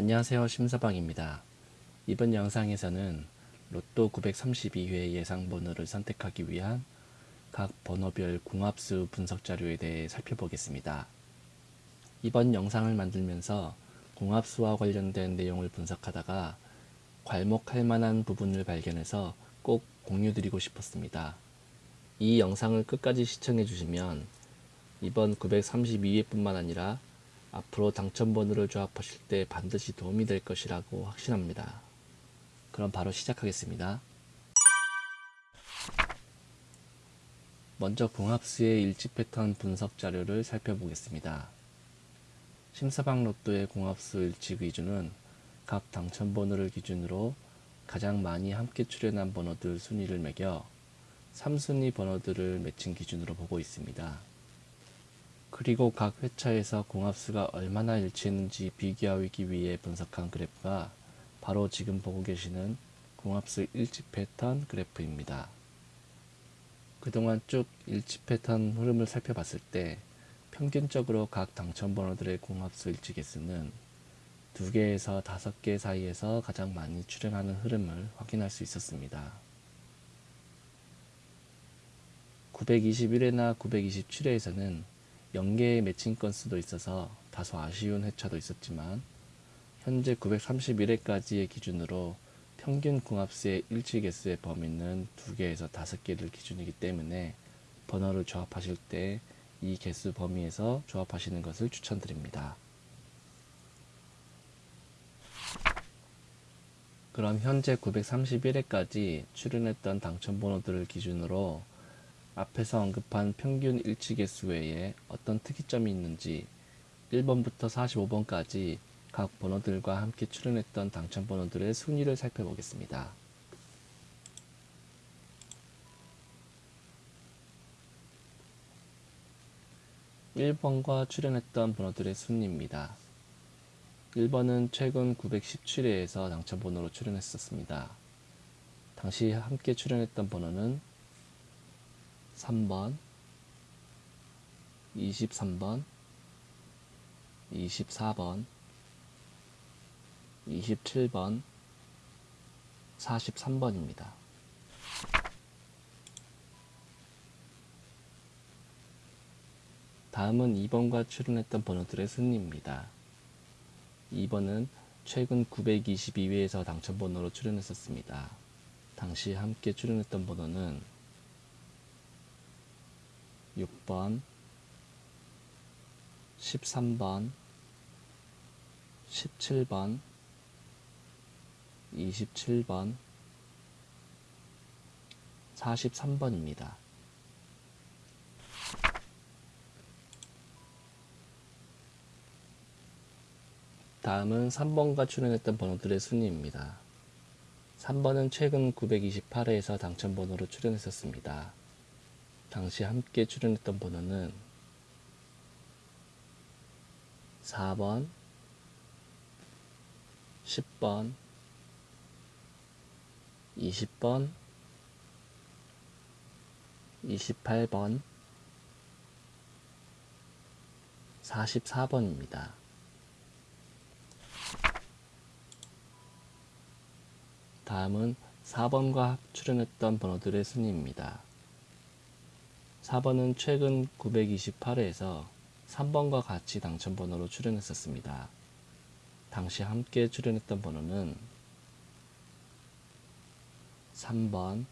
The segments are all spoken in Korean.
안녕하세요 심사방입니다. 이번 영상에서는 로또 932회 예상 번호를 선택하기 위한 각 번호별 궁합수 분석 자료에 대해 살펴보겠습니다. 이번 영상을 만들면서 궁합수와 관련된 내용을 분석하다가 괄목할 만한 부분을 발견해서 꼭 공유드리고 싶었습니다. 이 영상을 끝까지 시청해 주시면 이번 932회 뿐만 아니라 앞으로 당첨번호를 조합하실 때 반드시 도움이 될 것이라고 확신합니다. 그럼 바로 시작하겠습니다. 먼저 궁합수의 일치 패턴 분석 자료를 살펴보겠습니다. 심사방 로또의 궁합수 일치 기준은 각 당첨번호를 기준으로 가장 많이 함께 출연한 번호들 순위를 매겨 3순위 번호들을 매칭 기준으로 보고 있습니다. 그리고 각 회차에서 공합수가 얼마나 일치했는지 비교하기 위해 분석한 그래프가 바로 지금 보고 계시는 공합수 일치 패턴 그래프입니다. 그동안 쭉 일치 패턴 흐름을 살펴봤을 때 평균적으로 각 당첨번호들의 공합수 일치 개수는 2개에서 5개 사이에서 가장 많이 출현하는 흐름을 확인할 수 있었습니다. 921회나 927회에서는 연계의 매칭 건수도 있어서 다소 아쉬운 회차도 있었지만 현재 931회까지의 기준으로 평균 궁합수의 일치 개수의 범위는 2개에서 5개를 기준이기 때문에 번호를 조합하실 때 이 개수 범위에서 조합하시는 것을 추천드립니다. 그럼 현재 931회까지 출연했던 당첨 번호들을 기준으로 앞에서 언급한 평균 일치 개수 외에 어떤 특이점이 있는지 1번부터 45번까지 각 번호들과 함께 출연했던 당첨 번호들의 순위를 살펴보겠습니다. 1번과 출연했던 번호들의 순위입니다. 1번은 최근 917회에서 당첨 번호로 출연했었습니다. 당시 함께 출연했던 번호는 3번, 23번, 24번, 27번, 43번입니다. 다음은 2번과 출연했던 번호들의 순위입니다. 2번은 최근 922회에서 당첨번호로 출연했었습니다. 당시 함께 출연했던 번호는 6번, 13번, 17번, 27번, 43번입니다. 다음은 3번과 출연했던 번호들의 순위입니다. 3번은 최근 928회에서 당첨번호로 출연했었습니다. 당시 함께 출연했던 번호는 4번, 10번, 20번, 28번, 44번입니다. 다음은 4번과 출연했던 번호들의 순위입니다. 4번은 최근 928회에서 3번과 같이 당첨번호로 출연했었습니다. 당시 함께 출연했던 번호는 3번,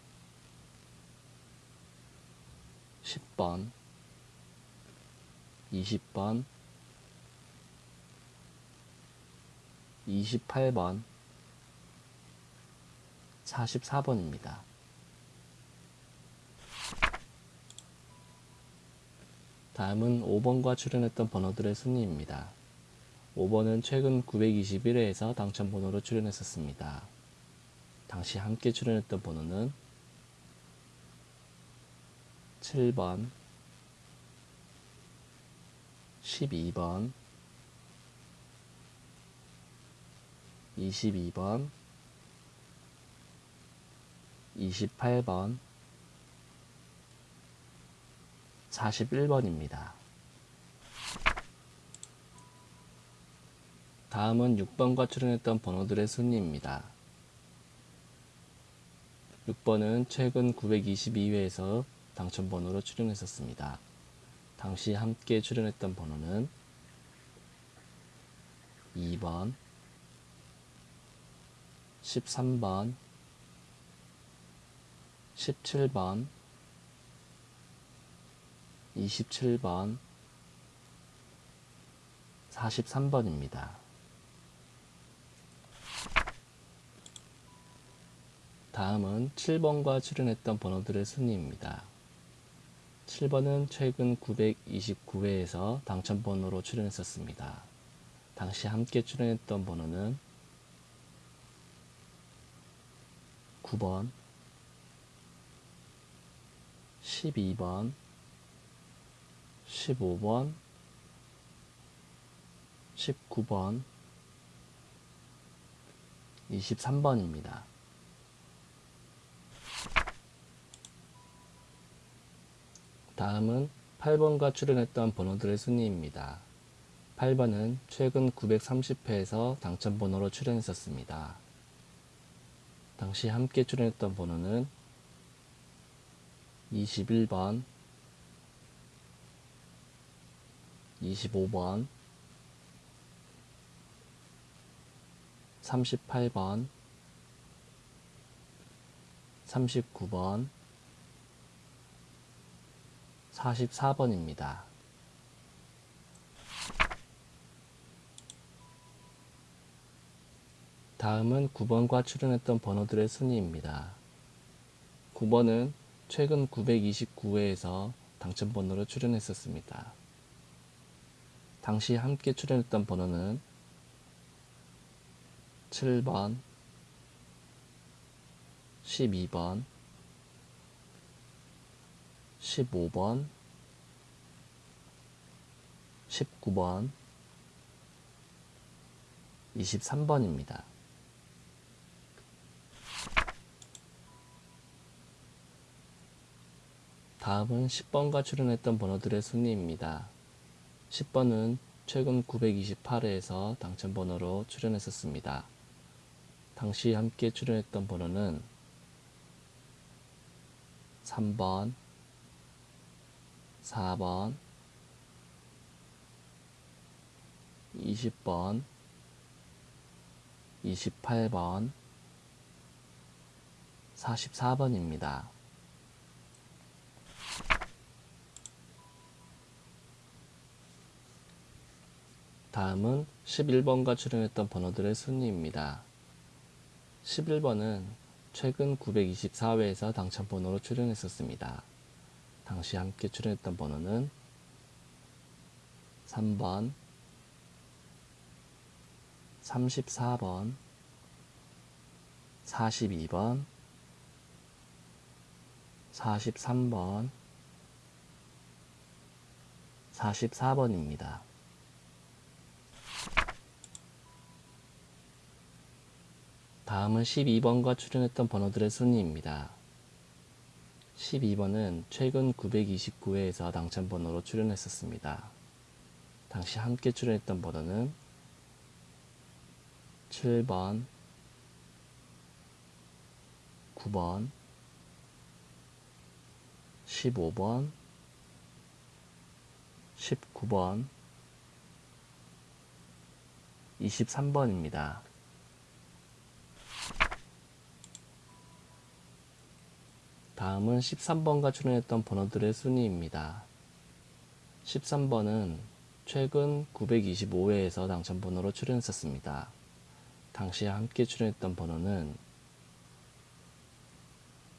10번, 20번, 28번, 44번입니다. 다음은 5번과 출연했던 번호들의 순위입니다. 5번은 최근 921회에서 당첨 번호로 출연했었습니다. 당시 함께 출연했던 번호는 7번, 12번, 22번, 28번, 41번입니다. 다음은 6번과 출연했던 번호들의 순위입니다. 6번은 최근 922회에서 당첨번호로 출연했었습니다. 당시 함께 출연했던 번호는 2번, 13번, 17번, 27번, 43번입니다. 다음은 7번과 출연했던 번호들의 순위입니다. 7번은 최근 929회에서 당첨번호로 출연했었습니다. 당시 함께 출연했던 번호는 9번, 12번, 15번, 19번, 23번입니다. 다음은 8번과 출연했던 번호들의 순위입니다. 8번은 최근 930회에서 당첨번호로 출연했었습니다. 당시 함께 출연했던 번호는 21번, 25번, 38번, 39번, 44번입니다. 다음은 9번과 출연했던 번호들의 순위입니다. 9번은 최근 929회에서 당첨번호로 출연했었습니다. 당시 함께 출연했던 번호는 7번, 12번, 15번, 19번, 23번입니다. 다음은 10번과 출연했던 번호들의 순위입니다. 10번은 최근 928회에서 당첨 번호로 출연했었습니다. 당시 함께 출연했던 번호는 3번, 4번, 20번, 28번, 44번입니다. 다음은 11번과 출연했던 번호들의 순위입니다. 11번은 최근 924회에서 당첨번호로 출연했었습니다. 당시 함께 출연했던 번호는 3번, 34번, 42번, 43번, 44번입니다. 다음은 12번과 출연했던 번호들의 순위입니다. 12번은 최근 929회에서 당첨번호로 출연했었습니다. 당시 함께 출연했던 번호는 7번, 9번, 15번, 19번, 23번입니다. 다음은 13번과 출연했던 번호들의 순위입니다. 13번은 최근 925회에서 당첨번호로 출연했었습니다. 당시 함께 출연했던 번호는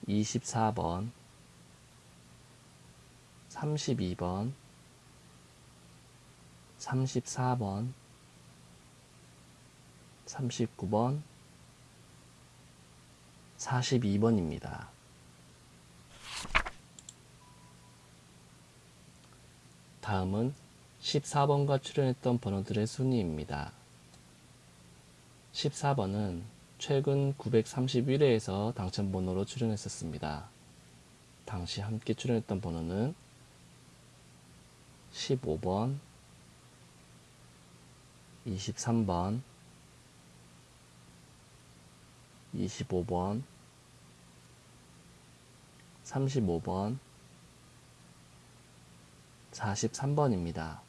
24번, 32번, 34번, 39번, 42번입니다. 다음은 14번과 출연했던 번호들의 순위입니다. 14번은 최근 931회에서 당첨번호로 출연했었습니다. 당시 함께 출연했던 번호는 15번, 23번, 25번, 35번, 43번입니다.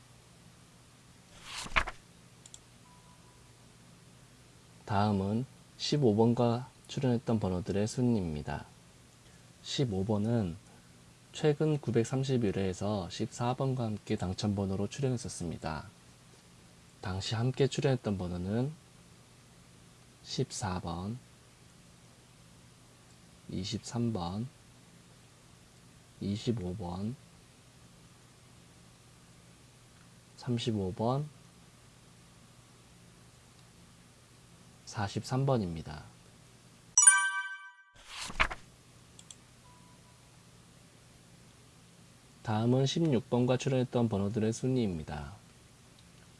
다음은 15번과 출연했던 번호들의 순위입니다. 15번은 최근 931회에서 14번과 함께 당첨번호로 출연했었습니다. 당시 함께 출연했던 번호는 14번, 23번, 25번, 35번, 43번입니다. 다음은 16번과 출연했던 번호들의 순위입니다.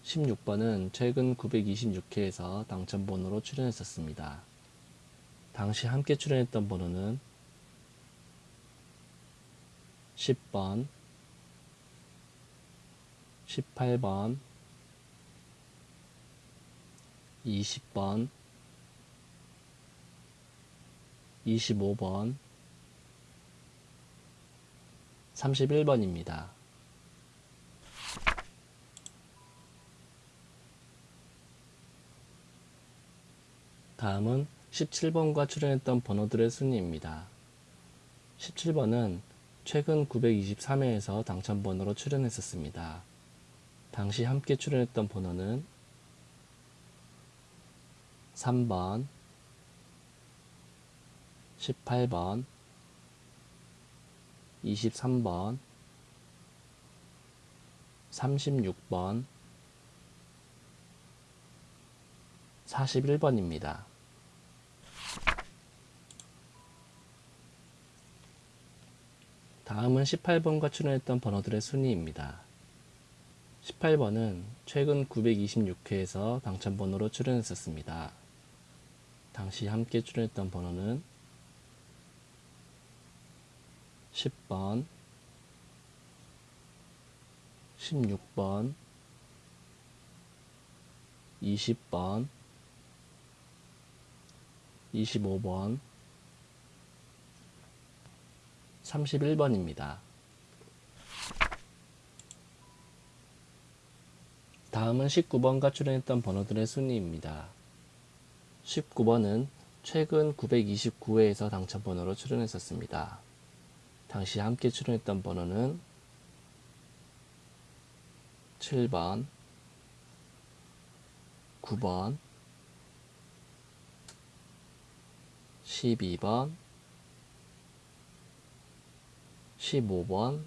16번은 최근 926회에서 당첨번호로 출연했었습니다. 당시 함께 출연했던 번호는 10번, 18번, 20번, 25번, 31번입니다. 다음은 17번과 출연했던 번호들의 순위입니다. 17번은 최근 923회에서 당첨번호로 출연했었습니다. 당시 함께 출연했던 번호는 3번, 18번, 23번, 36번, 41번입니다. 다음은 18번과 출연했던 번호들의 순위입니다. 18번은 최근 926회에서 당첨번호로 출연했었습니다. 당시 함께 출연했던 번호는 10번, 16번, 20번, 25번, 31번입니다. 다음은 19번과 출연했던 번호들의 순위입니다. 19번은 최근 929회에서 당첨번호로 출연했었습니다. 당시 함께 출연했던 번호는 7번, 9번, 12번, 15번,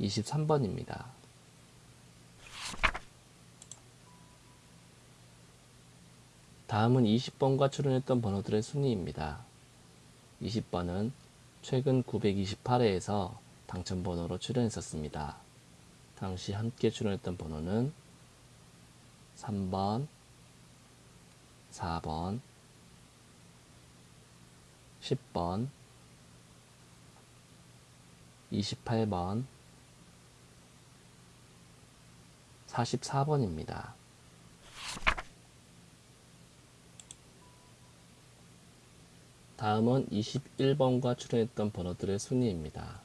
23번입니다. 다음은 20번과 출연했던 번호들의 순위입니다. 20번은 최근 928회에서 당첨번호로 출연했었습니다. 당시 함께 출연했던 번호는 3번, 4번, 10번, 28번, 44번입니다. 다음은 21번과 출연했던 번호들의 순위입니다.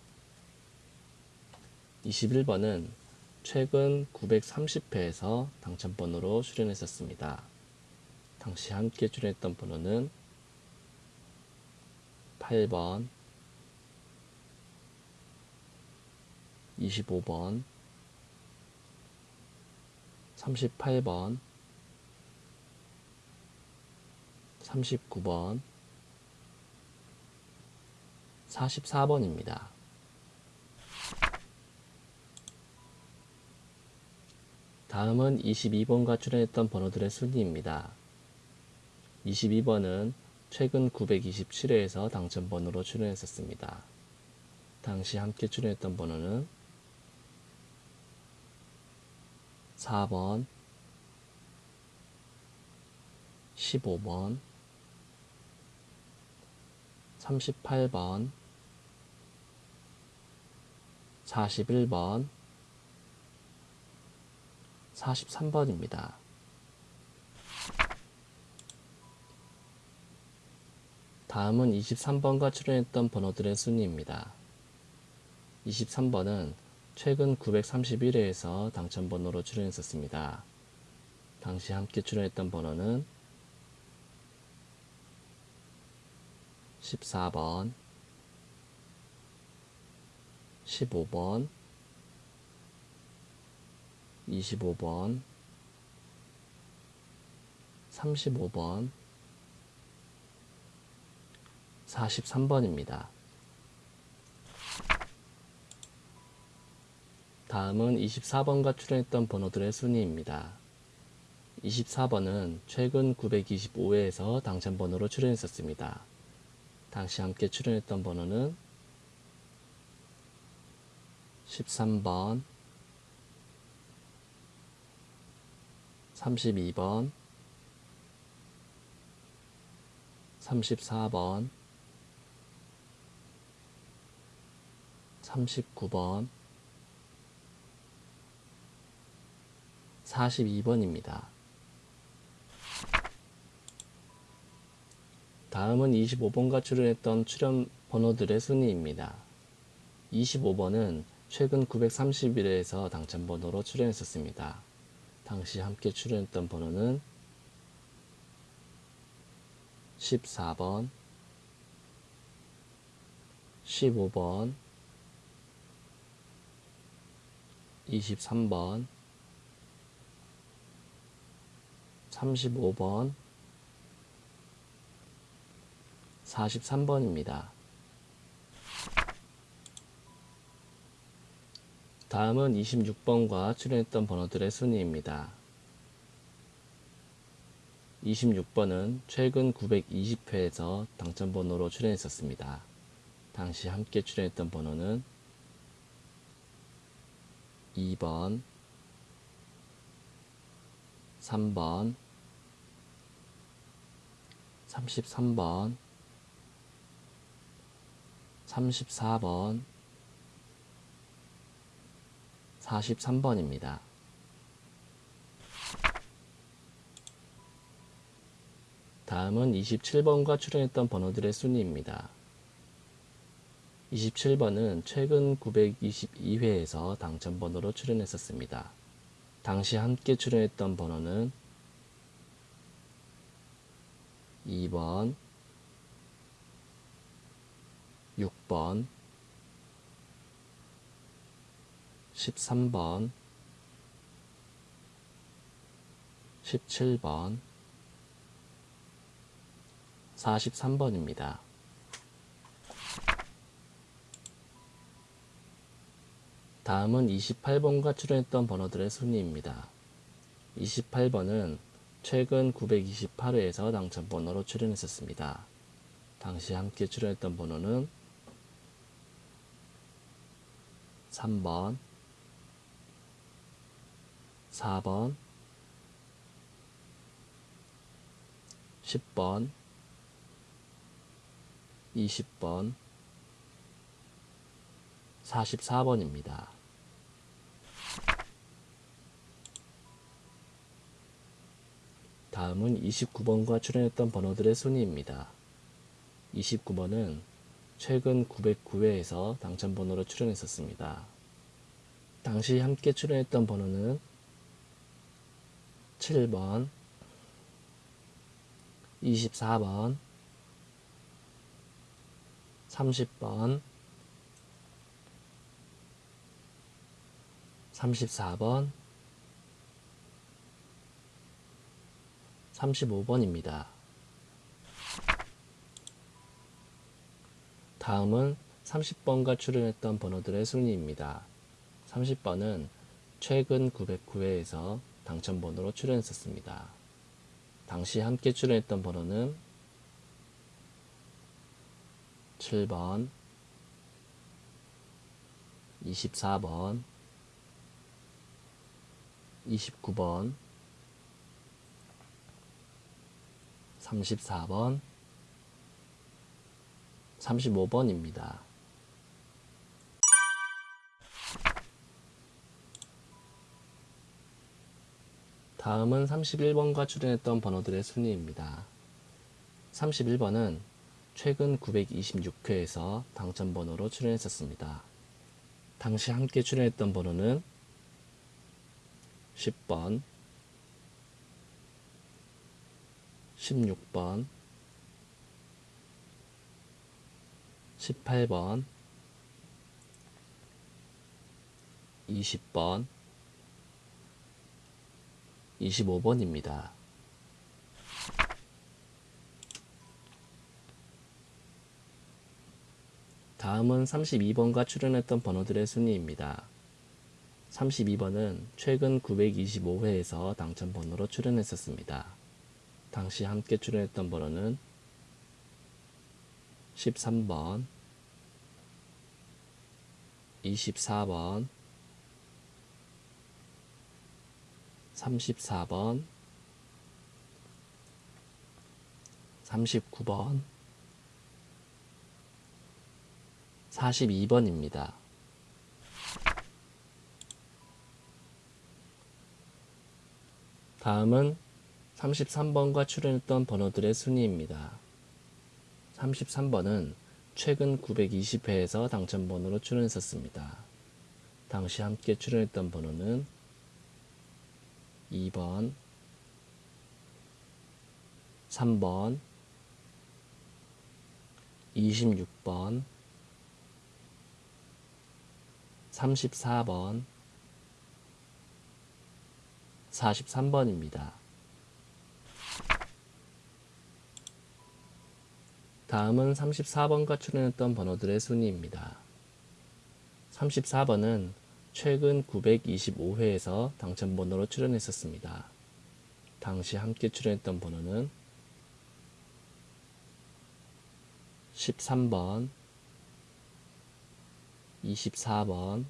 21번은 최근 930회에서 당첨번호로 출연했었습니다. 당시 함께 출연했던 번호는 8번, 25번, 38번, 39번, 44번입니다. 다음은 22번과 출연했던 번호들의 순위입니다. 22번은 최근 927회에서 당첨번호로 출연했었습니다. 당시 함께 출연했던 번호는 4번, 15번, 38번, 41번, 43번입니다. 다음은 23번과 출연했던 번호들의 순위입니다. 23번은 최근 931회에서 당첨번호로 출연했었습니다. 당시 함께 출연했던 번호는 14번, 15번, 25번, 35번, 43번입니다. 다음은 24번과 출연했던 번호들의 순위입니다. 24번은 최근 925회에서 당첨번호로 출연했었습니다. 당시 함께 출연했던 번호는 13번, 32번, 34번, 39번, 42번입니다. 다음은 25번과 출연했던 출연 번호들의 순위입니다. 25번은 최근 931회에서 당첨번호로 출연했었습니다. 당시 함께 출연했던 번호는 14번, 15번, 23번, 35번, 43번입니다. 다음은 26번과 출연했던 번호들의 순위입니다. 26번은 최근 920회에서 당첨번호로 출연했었습니다. 당시 함께 출연했던 번호는 2번, 3번, 33번, 34번, 43번입니다. 다음은 27번과 출연했던 번호들의 순위입니다. 27번은 최근 922회에서 당첨번호로 출연했었습니다. 당시 함께 출연했던 번호는 2번, 6번, 13번, 17번, 43번입니다. 다음은 28번과 출연했던 번호들의 순위입니다. 28번은 최근 928회에서 당첨번호로 출연했었습니다. 당시 함께 출연했던 번호는 3번, 4번, 10번, 20번, 44번입니다. 다음은 29번과 출연했던 번호들의 순위입니다. 29번은 최근 909회에서 당첨번호로 출연했었습니다. 당시 함께 출연했던 번호는 7번, 24번, 30번, 34번, 35번입니다. 다음은 30번과 출연했던 번호들의 순위입니다. 30번은 최근 909회에서 당첨번호로 출연했었습니다. 당시 함께 출연했던 번호는 7번, 24번, 29번, 34번, 35번입니다. 다음은 31번과 출연했던 번호들의 순위입니다. 31번은 최근 926회에서 당첨번호로 출연했었습니다. 당시 함께 출연했던 번호는 10번, 16번, 18번, 20번, 25번입니다. 다음은 32번과 출연했던 번호들의 순위입니다. 32번은 최근 925회에서 당첨 번호로 출연했었습니다. 당시 함께 출연했던 번호는 13번, 24번, 34번, 39번, 42번입니다. 다음은 33번과 출연했던 번호들의 순위입니다. 33번은 최근 920회에서 당첨번호로 출연했었습니다. 당시 함께 출연했던 번호는 2번, 3번, 26번, 34번, 43번입니다. 다음은 34번과 출연했던 번호들의 순위입니다. 34번은 최근 925회에서 당첨번호로 출연했었습니다. 당시 함께 출연했던 번호는 13번, 24번,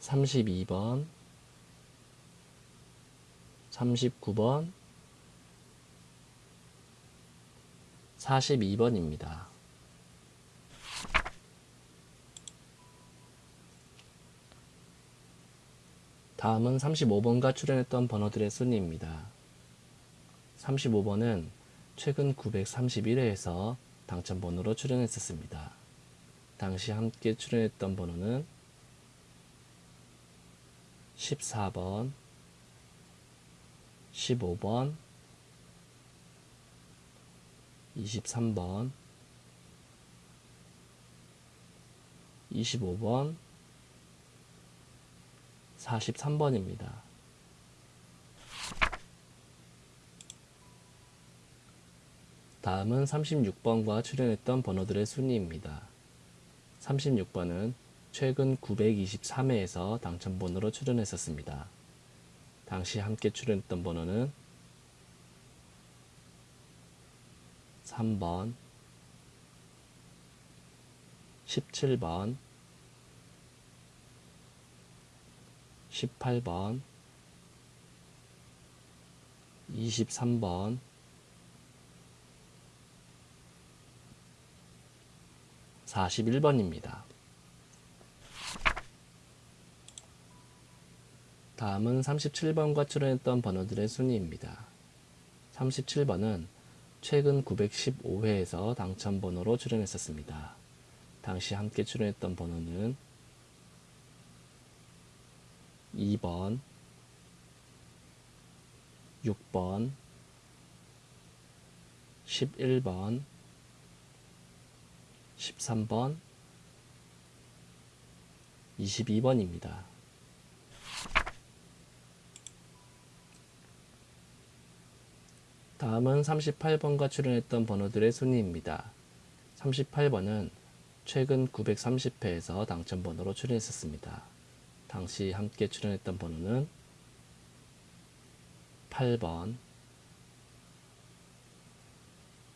32번, 39번, 42번입니다. 다음은 35번과 출연했던 번호들의 순위입니다. 35번은 최근 931회에서 당첨번호로 출연했었습니다. 당시 함께 출연했던 번호는 14번, 15번, 23번, 25번, 43번입니다. 다음은 36번과 출연했던 번호들의 순위입니다. 36번은 최근 923회에서 당첨번호로 출연했었습니다. 당시 함께 출연했던 번호는 3번, 17번, 18번, 23번, 41번입니다. 다음은 37번과 출연했던 번호들의 순위입니다. 37번은 최근 915회에서 당첨번호로 출연했었습니다. 당시 함께 출연했던 번호는 2번, 6번, 11번, 13번, 22번입니다. 다음은 38번과 출연했던 번호들의 순위입니다. 38번은 최근 930회에서 당첨번호로 출연했었습니다. 당시 함께 출연했던 번호는 8번,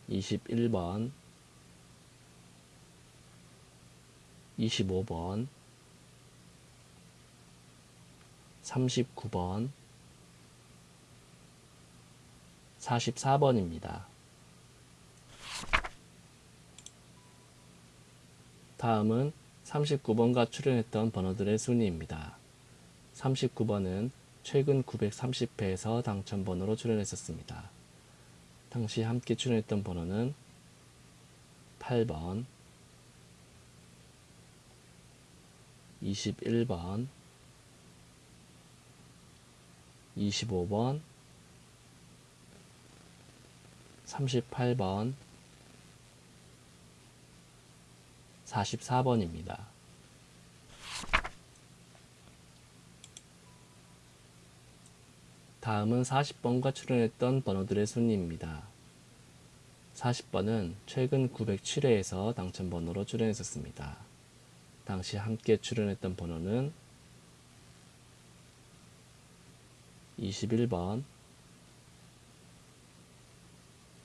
21번, 25번, 39번, 44번입니다. 다음은 39번과 출연했던 번호들의 순위입니다. 39번은 최근 930회에서 당첨번호로 출연했었습니다. 당시 함께 출연했던 번호는 8번, 21번, 25번, 38번, 44번입니다. 다음은 40번과 출연했던 번호들의 순위입니다. 40번은 최근 907회에서 당첨번호로 출연했었습니다. 당시 함께 출연했던 번호는 21번,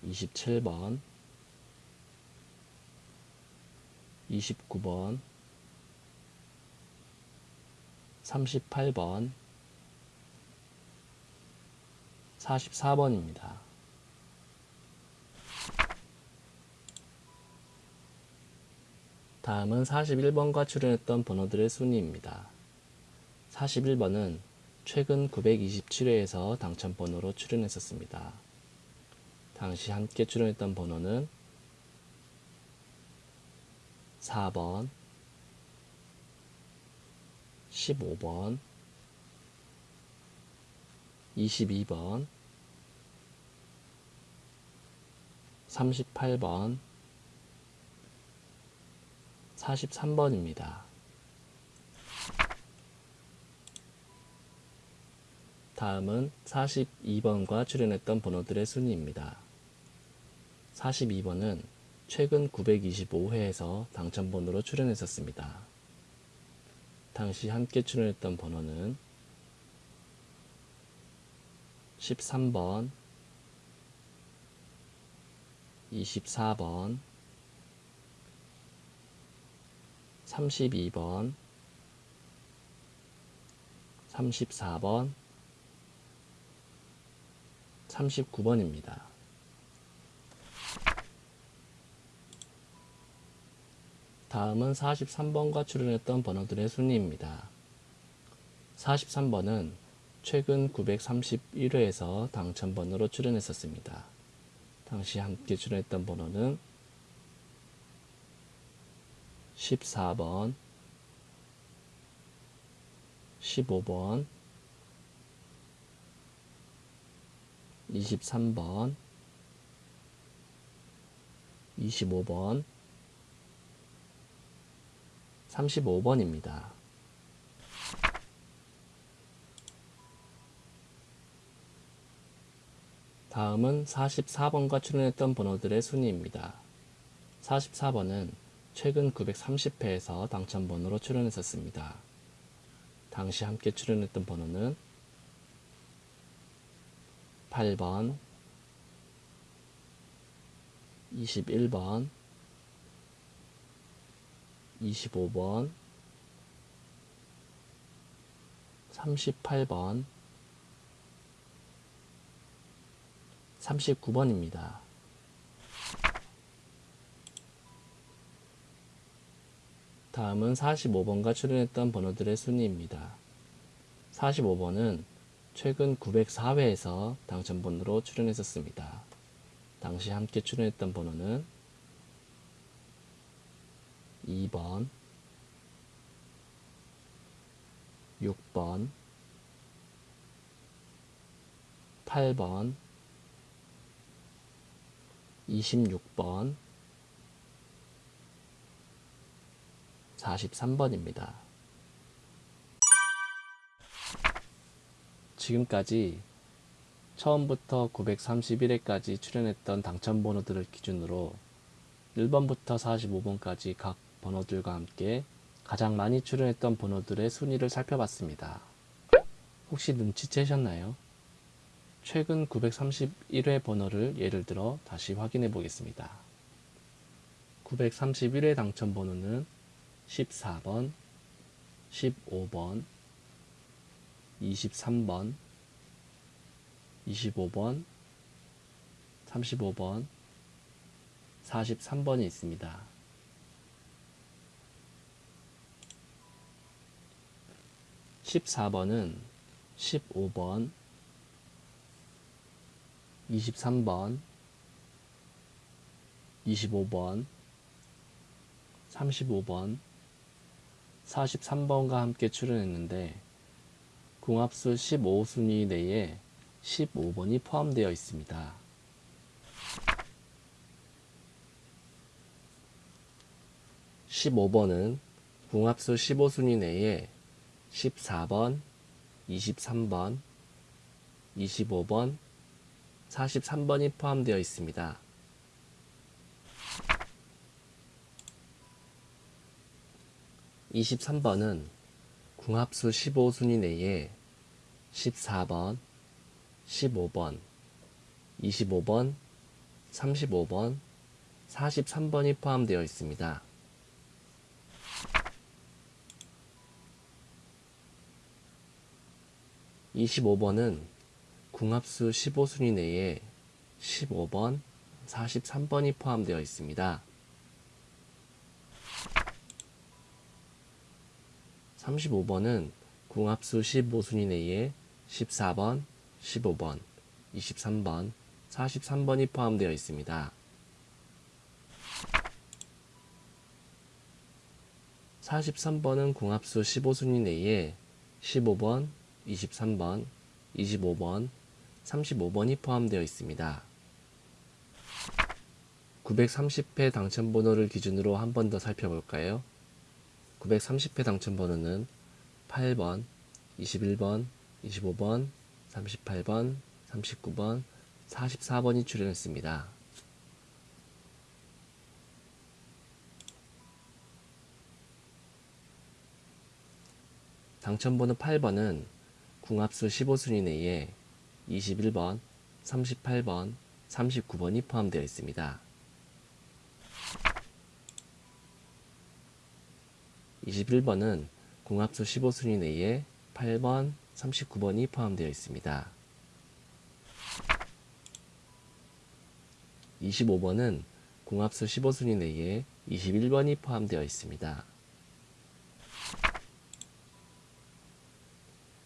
27번, 29번, 38번, 44번입니다. 다음은 41번과 출연했던 번호들의 순위입니다. 41번은 최근 927회에서 당첨번호로 출연했었습니다. 당시 함께 출연했던 번호는 4번, 15번, 22번, 38번, 43번입니다. 다음은 42번과 출연했던 번호들의 순위입니다. 42번은 최근 925회에서 당첨번호로 출연했었습니다. 당시 함께 출연했던 번호는 13번, 24번, 32번, 34번, 39번입니다. 다음은 43번과 출연했던 번호들의 순위입니다. 43번은 최근 931회에서 당첨번호로 출연했었습니다. 당시 함께 출연했던 번호는 14번, 15번, 23번, 25번, 35번입니다. 다음은 44번과 출연했던 번호들의 순위입니다. 44번은 최근 930회에서 당첨번호로 출연했었습니다. 당시 함께 출연했던 번호는 8번, 21번, 25번, 38번, 39번입니다. 다음은 45번과 출연했던 번호들의 순위입니다. 45번은 최근 904회에서 당첨번호로 출연했었습니다. 당시 함께 출연했던 번호는 2번, 6번, 8번, 26번, 43번입니다. 지금까지 처음부터 931회까지 출연했던 당첨 번호들을 기준으로 1번부터 45번까지 각 번호들과 함께 가장 많이 출연했던 번호들의 순위를 살펴봤습니다. 혹시 눈치채셨나요? 최근 931회 번호를 예를 들어 다시 확인해 보겠습니다. 931회 당첨 번호는 14번, 15번, 23번, 25번, 35번, 43번이 있습니다. 14번은 15번, 23번, 25번, 35번, 43번과 함께 출연했는데 궁합수 15순위 내에 15번이 포함되어 있습니다. 15번은 궁합수 15순위 내에 14번, 23번, 25번, 43번이 포함되어 있습니다. 23번은 궁합수 15순위 내에 14번, 15번, 25번, 35번, 43번이 포함되어 있습니다. 25번은 궁합수 15순위 내에 15번, 43번이 포함되어 있습니다. 35번은 궁합수 15순위 내에 14번, 15번, 23번, 43번이 포함되어 있습니다. 43번은 궁합수 15순위 내에 15번, 23번, 25번, 35번이 포함되어 있습니다. 930회 당첨번호를 기준으로 한 번 더 살펴볼까요? 930회 당첨번호는 8번, 21번, 25번, 38번, 39번, 44번이 출연했습니다. 당첨번호 8번은 궁합수 15순위 내에 21번, 38번, 39번이 포함되어 있습니다. 21번은 궁합수 15순위 내에 8번, 39번이 포함되어 있습니다. 25번은 궁합수 15순위 내에 21번이 포함되어 있습니다.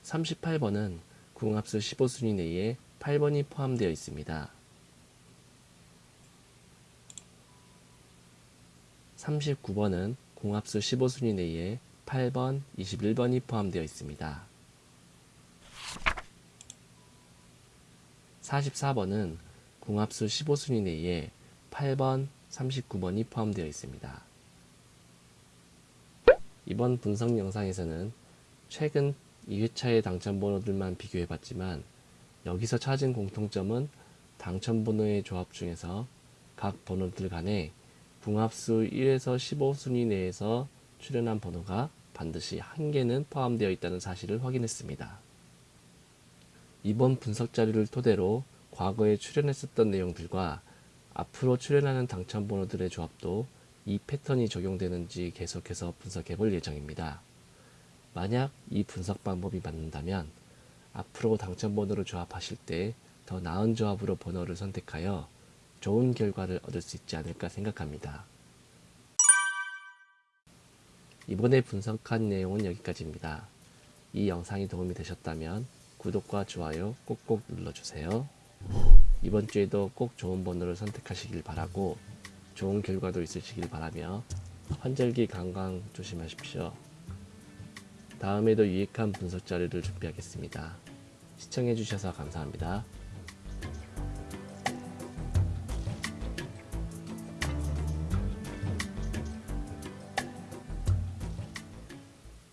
38번은 궁합수 15순위 내에 8번이 포함되어 있습니다. 39번은 궁합수 15순위 내에 8번, 21번이 포함되어 있습니다. 44번은 궁합수 15순위 내에 8번, 39번이 포함되어 있습니다. 이번 분석 영상에서는 최근 2회차의 당첨번호들만 비교해봤지만 여기서 찾은 공통점은 당첨번호의 조합 중에서 각 번호들 간에 궁합수 1에서 15순위 내에서 출연한 번호가 반드시 한 개는 포함되어 있다는 사실을 확인했습니다. 이번 분석 자료를 토대로 과거에 출연했었던 내용들과 앞으로 출연하는 당첨 번호들의 조합도 이 패턴이 적용되는지 계속해서 분석해 볼 예정입니다. 만약 이 분석 방법이 맞는다면 앞으로 당첨번호를 조합하실 때 더 나은 조합으로 번호를 선택하여 좋은 결과를 얻을 수 있지 않을까 생각합니다. 이번에 분석한 내용은 여기까지입니다. 이 영상이 도움이 되셨다면 구독과 좋아요 꼭꼭 눌러주세요. 이번 주에도 꼭 좋은 번호를 선택하시길 바라고 좋은 결과도 있으시길 바라며 환절기 건강 조심하십시오. 다음에도 유익한 분석 자료를 준비하겠습니다. 시청해주셔서 감사합니다.